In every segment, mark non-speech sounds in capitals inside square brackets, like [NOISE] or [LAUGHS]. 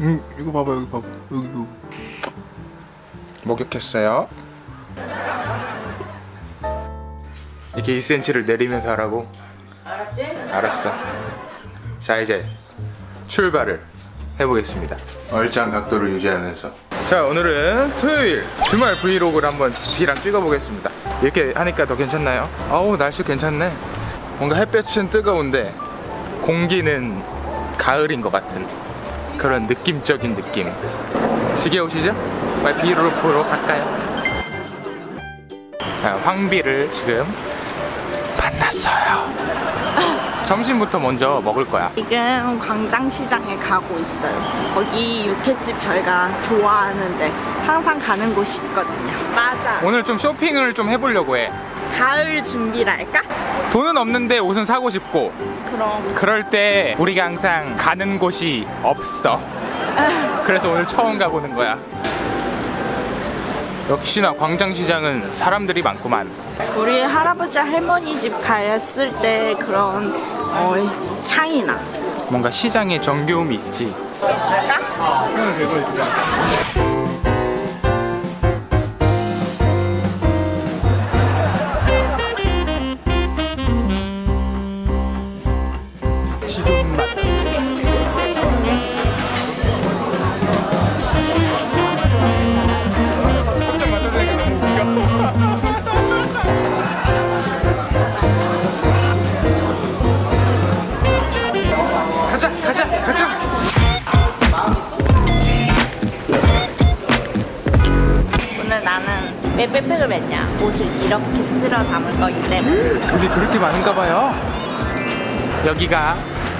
음 이거 봐봐 여기 봐봐. 여기 여기. 목욕했어요? 이렇게 2cm를 내리면서 하라고? 알았지? 알았어. 자 이제 출발을 해보겠습니다. 얼짱 각도를 유지하면서. 자 오늘은 토요일 주말 브이로그를 한번 B랑 찍어보겠습니다. 이렇게 하니까 더 괜찮나요? 아우 날씨 괜찮네. 뭔가 햇볕은 뜨거운데 공기는 가을인 것 같은 그런 느낌적인 느낌 지겨우시죠? B로 보러 갈까요? 자, 황비를 지금 만났어요 점심부터 먼저 먹을 거야 지금 광장시장에 가고 있어요. 거기 육회집 저희가 좋아하는데 항상 가는 곳이 있거든요. 맞아. 오늘 좀 쇼핑을 좀 해보려고 해 가을 준비랄까? 돈은 없는데 옷은 사고 싶고. 그럼. 그럴 때 우리가 항상 가는 곳이 없어. 그래서 오늘 처음 가보는 거야. 역시나 광장시장은 사람들이 많구만. 우리 할아버지 할머니 집 갔을 때 그런 어, 향이 나. 뭔가 시장에 정겨움이 있지. 있을까? 손을 들고 있어 왜 백팩을 맸냐? 옷을 이렇게 쓸어 담을 거기 때문에 근데 그렇게 많은가 봐요 여기가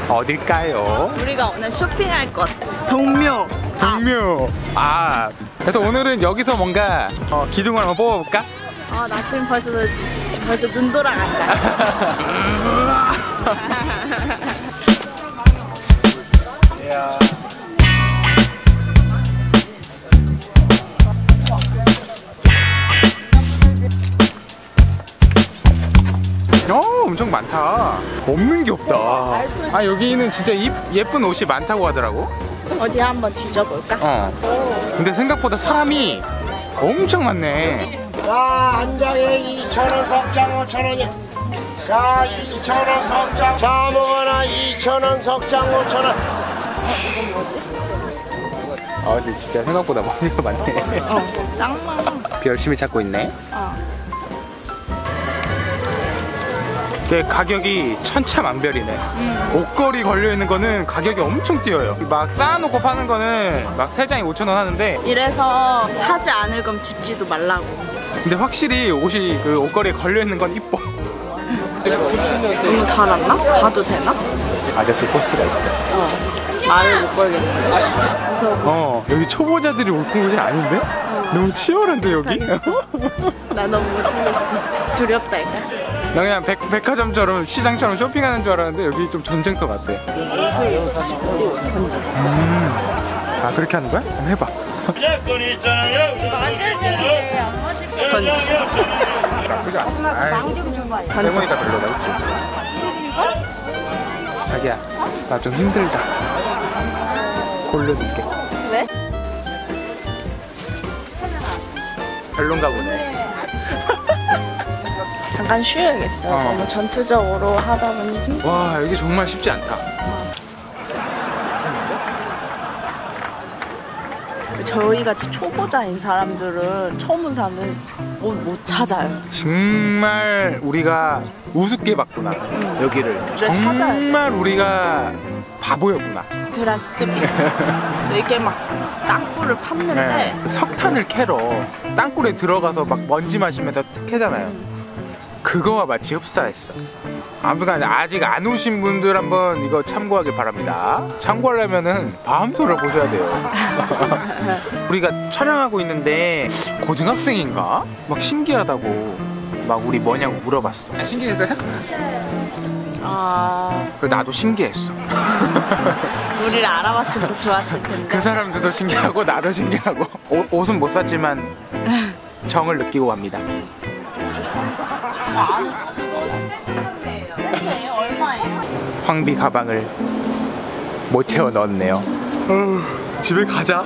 어딜까요? 우리가 오늘 쇼핑할 곳 동묘 동묘 아 그래서 오늘은 여기서 뭔가 어, 기둥을 한번 뽑아볼까? 아, 나 지금 벌써 벌써 눈 돌아간다. [LAUGHS] [LAUGHS] 많다 없는 게 없다 아 여기는 진짜 이- 예쁜 옷이 많다고 하더라고 어디 한번 뒤져볼까? 어 근데 생각보다 사람이 엄청 많네 자, 한 장에 2,000원 석장 5,000원이야. 자, 2,000원 석장. 자, 먹어라 2,000원 석장 5,000원. 아 근데 진짜 생각보다 [LAUGHS] 머리가 많네 어, 짱 많아. 열심히 찾고 있네 어. 그 가격이 천차만별이네. 옷걸이 걸려 있는 거는 가격이 엄청 뛰어요. 막 쌓아놓고 파는 거는 막세 장에 5천 원 하는데, 이래서 사지 않을 거면 집지도 말라고. 근데 확실히 옷이 그 옷걸이에 걸려 있는 건 이뻐. 너무 달았나? 봐도 되나? 아저씨 포스가 있어. 말을 못 걸겠네. 무서워. 어, 여기 초보자들이 올 곳이 아닌데? 너무 치열한데 여기? 나 너무 못하겠어. 두렵다니까. 나 그냥 백, 백화점처럼 시장처럼 쇼핑하는 줄 알았는데 여기 좀 전쟁터 본 적. 아 그렇게 하는 거야? 한번 해봐. 나쁘지 않아. 해보니까 별로다, 그치? 자기야, 나 좀 힘들다. 골려줄게. 왜? 별론가 보네. 잠깐 쉬어야겠어. 어. 너무 전투적으로 하다 보니 힘들어. 와, 여기 정말 쉽지 않다. 저희 같이 초보자인 사람들은 처음 온 사람은 옷못 찾아요. 정말 우리가 우습게 봤구나. 여기를. 그래, 찾아야 돼. 정말 우리가 바보였구나. 드라스트비 [LAUGHS] 이렇게 막 땅굴을 팠는데 네. 석탄을 캐러 땅굴에 들어가서 막 먼지 마시면서 캐잖아요. 그거와 마치 흡사했어. 아무튼 아직 안 오신 분들 한번 이거 참고하길 바랍니다. 참고하려면은 밤토를 보셔야 돼요. [LAUGHS] 우리가 촬영하고 있는데 고등학생인가? 막 신기하다고 막 우리 뭐냐고 물어봤어. 아, 신기했어요? 아그 나도 신기했어. [LAUGHS] 우리를 알아봤으면 더 좋았을 텐데 그 사람들도 신기하고 나도 신기하고 옷, 옷은 못 샀지만 정을 느끼고 갑니다. 황비 가방을 못 채워 넣었네요. 집에 가자.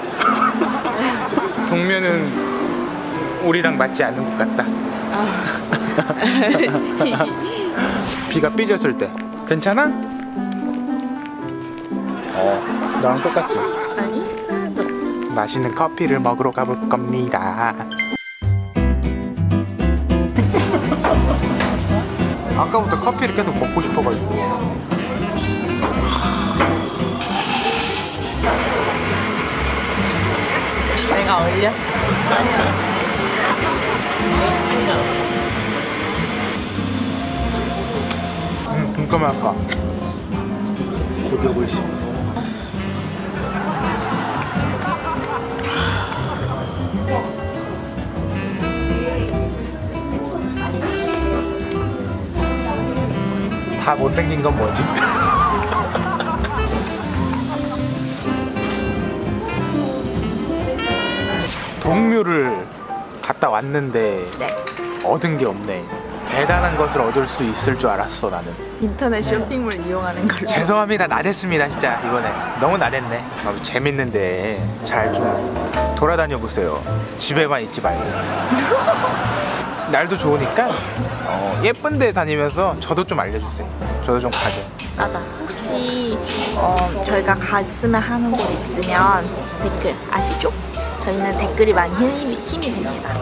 [LAUGHS] 동면은 우리랑 맞지 않는 것 같다. [LAUGHS] 비가 삐졌을 때 괜찮아? 어, 너랑 똑같지? 아니 맛있는 커피를 먹으러 가볼 겁니다. 커피를 계속 먹고 싶어가지고. 내가 올렸어 음, 곧 오고 있습니다. 다 못생긴 건 뭐지? [LAUGHS] 동묘를 갔다 왔는데 네. 얻은 게 없네. 대단한 것을 얻을 수 있을 줄 알았어 나는. 인터넷 쇼핑몰 이용하는 걸로. 죄송합니다. 나댔습니다 진짜. 이번에. 너무 나댔네. 아, 재밌는데 잘 좀 돌아다녀 보세요. 집에만 있지 말고 [LAUGHS] 날도 좋으니까 어, 예쁜 데 다니면서 저도 좀 알려주세요. 저도 좀 가죠 맞아. 혹시 어, 저희가 갔으면 하는 곳 있으면 댓글 아시죠? 저희는 댓글이 많이 힘이, 힘이 됩니다.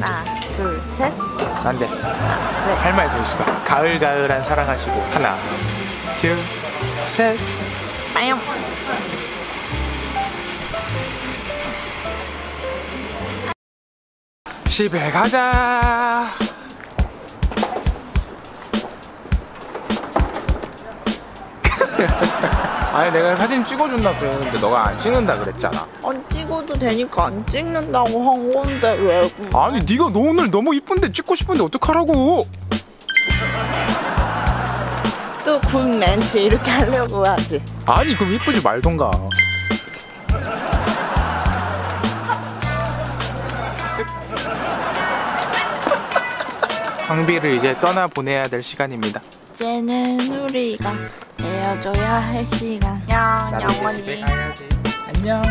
하나 둘셋. 안돼. 아, 네. 할말 더 있어. 가을가을한 사랑하시고. 하나 둘셋. 빠용 집에 가자. [LAUGHS] 아니 내가 사진 찍어준다 그랬는데 너가 안 찍는다 그랬잖아. 안 찍어도 되니까 안 찍는다고 한 건데 왜 아니 네가 너 오늘 너무 이쁜데 찍고 싶은데 어떡하라고? 또군 멘트 이렇게 하려고 하지. 아니 그럼 이쁘지 말던가 황비를 이제 떠나 보내야 될 시간입니다. 이제는 우리가 헤어져야 할 시간. 집에 영원히. 안녕